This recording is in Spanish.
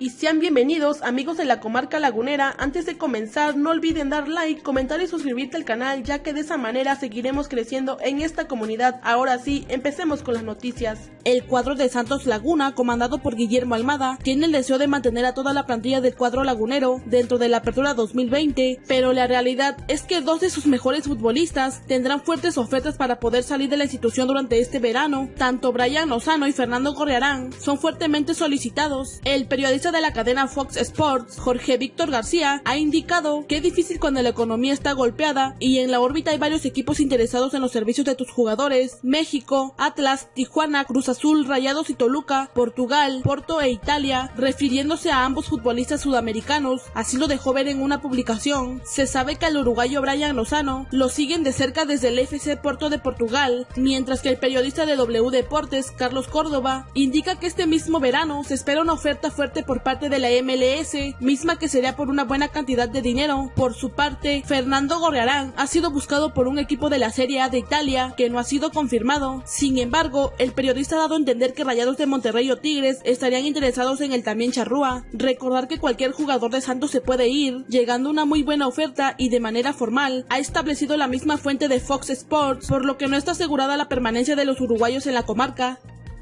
y sean bienvenidos amigos de la comarca lagunera. Antes de comenzar no olviden dar like, comentar y suscribirte al canal ya que de esa manera seguiremos creciendo en esta comunidad. Ahora sí, empecemos con las noticias. El cuadro de Santos Laguna, comandado por Guillermo Almada, tiene el deseo de mantener a toda la plantilla del cuadro lagunero dentro de la apertura 2020, pero la realidad es que dos de sus mejores futbolistas tendrán fuertes ofertas para poder salir de la institución durante este verano. Tanto Brian Lozano y Fernando Correarán son fuertemente solicitados. El periodista de la cadena Fox Sports, Jorge Víctor García, ha indicado que es difícil cuando la economía está golpeada y en la órbita hay varios equipos interesados en los servicios de tus jugadores, México, Atlas, Tijuana, Cruz Azul, Rayados y Toluca, Portugal, Porto e Italia, refiriéndose a ambos futbolistas sudamericanos, así lo dejó ver en una publicación. Se sabe que al uruguayo Brian Lozano lo siguen de cerca desde el FC Porto de Portugal, mientras que el periodista de W Deportes, Carlos Córdoba, indica que este mismo verano se espera una oferta fuerte por parte de la MLS, misma que sería por una buena cantidad de dinero. Por su parte, Fernando Gorrearán ha sido buscado por un equipo de la Serie A de Italia que no ha sido confirmado. Sin embargo, el periodista ha dado a entender que Rayados de Monterrey o Tigres estarían interesados en el también Charrúa. Recordar que cualquier jugador de Santos se puede ir, llegando una muy buena oferta y de manera formal, ha establecido la misma fuente de Fox Sports, por lo que no está asegurada la permanencia de los uruguayos en la comarca.